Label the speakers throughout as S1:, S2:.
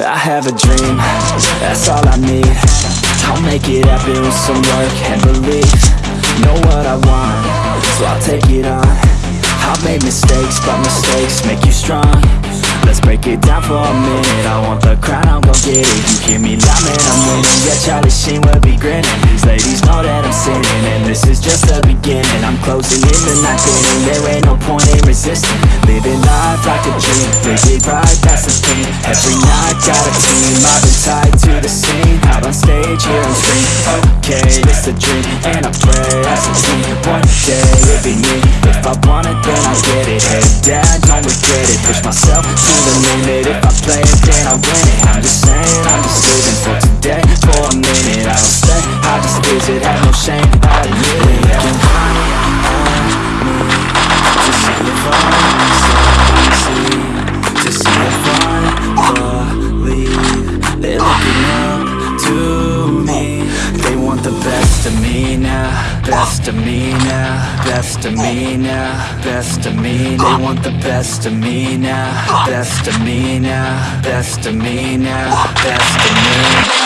S1: I have a dream, that's all I need. I'll make it happen with some work and belief. Know what I want, so I'll take it on. I've made mistakes, but mistakes make you strong. Let's break it down for a minute. I want the crown, I'm gon' get it. You hear me loud, man, I'm winning. Yeah, Charlie Sheen will be grinning. These ladies know that I'm sinning And this is just I'm closing in the night inning There. Ain't no point in resisting. Living life like a dream. Live it right, that's the thing. Every night, got a team. I've been tied to the scene. Out on stage, here on screen. Okay, it's a dream. And I pray as a team. One day, it'll be me. If I want it, then I'll get it. Head down, don't regret it. Push myself to the limit. If I play it, me now Best of me now Best of me They want the best of me now Best of me now Best of me now Best of me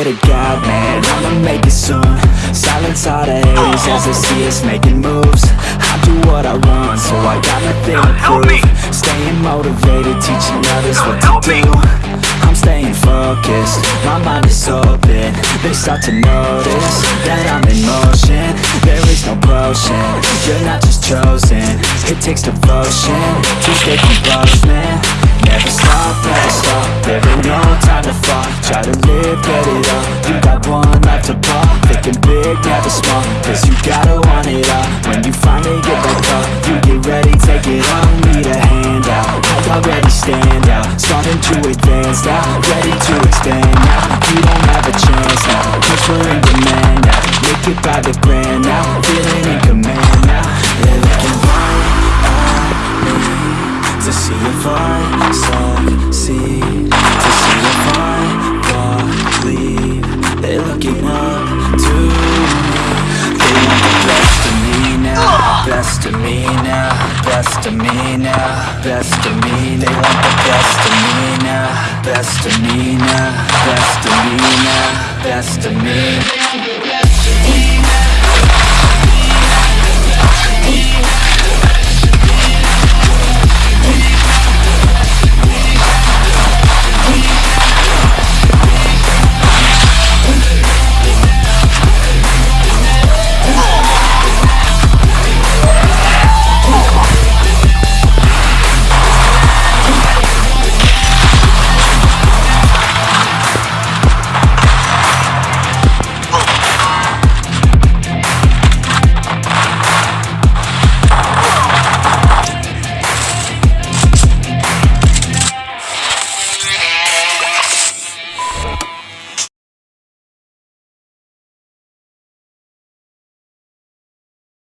S1: Swear to God, man, I'ma make it soon. Silence all the haters as they see us making moves. I do what I want, so I got nothing to prove Staying motivated, teaching others what to do. I'm staying focused, my mind is open. They start to notice that I'm in motion. There is no potion, you're not just chosen. It takes devotion to stay composed, man. Never stop, never stop, there ain't no time to fall Try to live, get it up, you got one life to pop Thinking big, never small, cause you gotta want it all. When you finally get that call, you get ready, take it on Need a hand out, already stand out. Starting to advance now, ready to expand now. You don't have a chance now, cause we're in demand now. Make it by the grand now, feeling in command To see if I succeed. To see if I believe. They're looking up to me. They want the best of me now. Best of me now. Best of me now. Best of me. They want the best of me now. Best of me now. Best of me now. Best of me